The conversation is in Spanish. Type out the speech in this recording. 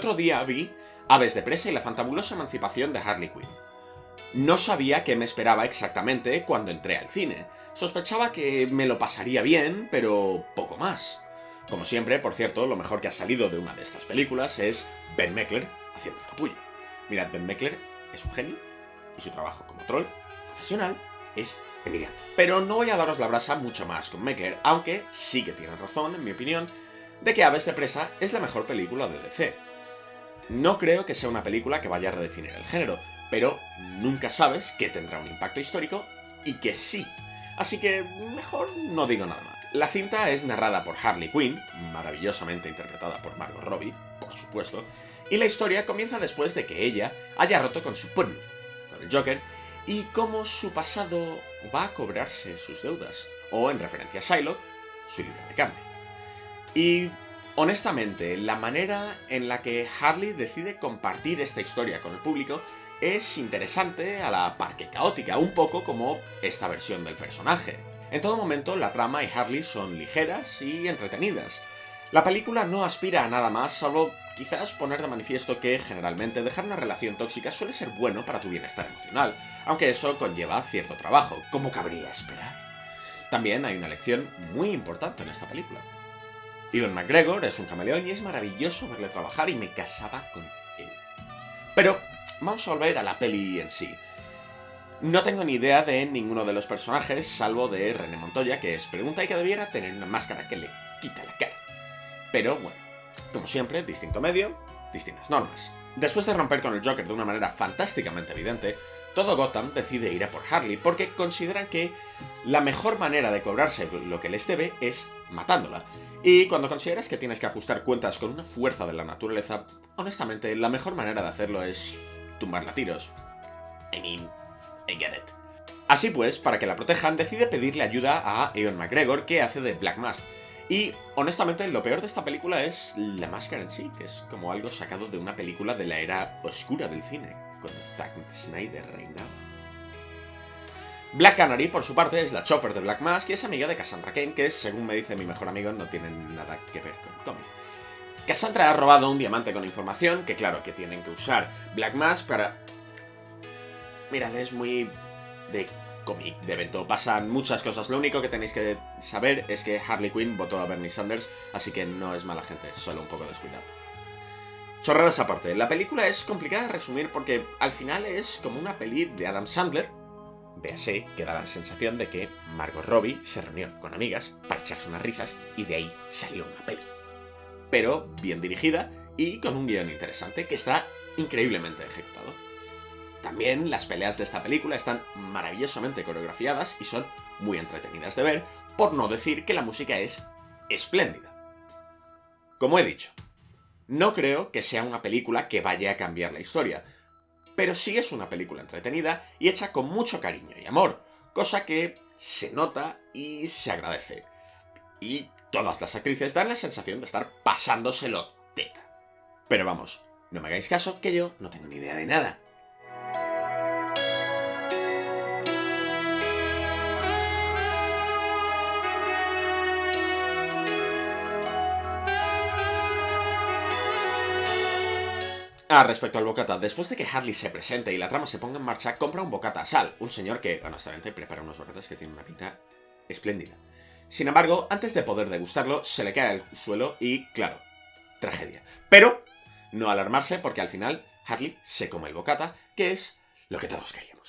otro día vi Aves de presa y la fantabulosa emancipación de Harley Quinn. No sabía qué me esperaba exactamente cuando entré al cine. Sospechaba que me lo pasaría bien, pero poco más. Como siempre, por cierto, lo mejor que ha salido de una de estas películas es Ben Meckler haciendo el capullo. Mirad, Ben Meckler es un genio y su trabajo como troll profesional es envidiable. Pero no voy a daros la brasa mucho más con Meckler, aunque sí que tienen razón, en mi opinión, de que Aves de presa es la mejor película de DC. No creo que sea una película que vaya a redefinir el género, pero nunca sabes que tendrá un impacto histórico y que sí. Así que mejor no digo nada más. La cinta es narrada por Harley Quinn, maravillosamente interpretada por Margot Robbie, por supuesto, y la historia comienza después de que ella haya roto con su pun, con el Joker, y cómo su pasado va a cobrarse sus deudas, o en referencia a Shylock, su libro de carne. Y Honestamente, la manera en la que Harley decide compartir esta historia con el público es interesante a la par que caótica, un poco como esta versión del personaje. En todo momento, la trama y Harley son ligeras y entretenidas. La película no aspira a nada más, salvo quizás poner de manifiesto que, generalmente, dejar una relación tóxica suele ser bueno para tu bienestar emocional, aunque eso conlleva cierto trabajo, como cabría esperar. También hay una lección muy importante en esta película. Ian McGregor es un camaleón y es maravilloso verle trabajar y me casaba con él. Pero vamos a volver a la peli en sí. No tengo ni idea de ninguno de los personajes, salvo de René Montoya, que es pregunta y que debiera tener una máscara que le quita la cara. Pero bueno, como siempre, distinto medio, distintas normas. Después de romper con el Joker de una manera fantásticamente evidente, todo Gotham decide ir a por Harley porque consideran que la mejor manera de cobrarse lo que les debe es matándola. Y cuando consideras que tienes que ajustar cuentas con una fuerza de la naturaleza, honestamente, la mejor manera de hacerlo es tumbarla a tiros. I mean, I get it. Así pues, para que la protejan, decide pedirle ayuda a Ewan McGregor, que hace de Black Mask. Y, honestamente, lo peor de esta película es la máscara en sí, que es como algo sacado de una película de la era oscura del cine, cuando Zack Snyder reinaba. Black Canary, por su parte, es la chofer de Black Mask y es amiga de Cassandra Kane, que, según me dice mi mejor amigo, no tiene nada que ver con el cómic. Cassandra ha robado un diamante con información, que claro, que tienen que usar Black Mask para... Mirad, es muy... de cómic, de evento. Pasan muchas cosas. Lo único que tenéis que saber es que Harley Quinn votó a Bernie Sanders, así que no es mala gente, solo un poco descuidado. Chorradas aparte, la película es complicada de resumir porque al final es como una peli de Adam Sandler, Véase que da la sensación de que Margot Robbie se reunió con amigas para echarse unas risas y de ahí salió una peli. Pero bien dirigida y con un guion interesante que está increíblemente ejecutado. También las peleas de esta película están maravillosamente coreografiadas y son muy entretenidas de ver, por no decir que la música es espléndida. Como he dicho, no creo que sea una película que vaya a cambiar la historia, pero sí es una película entretenida y hecha con mucho cariño y amor, cosa que se nota y se agradece. Y todas las actrices dan la sensación de estar pasándoselo teta. Pero vamos, no me hagáis caso que yo no tengo ni idea de nada. Ah, respecto al bocata, después de que Harley se presente y la trama se ponga en marcha, compra un bocata a Sal, un señor que, honestamente, prepara unos bocatas que tienen una pinta espléndida. Sin embargo, antes de poder degustarlo, se le cae al suelo y, claro, tragedia. Pero, no alarmarse porque al final Harley se come el bocata, que es lo que todos queríamos.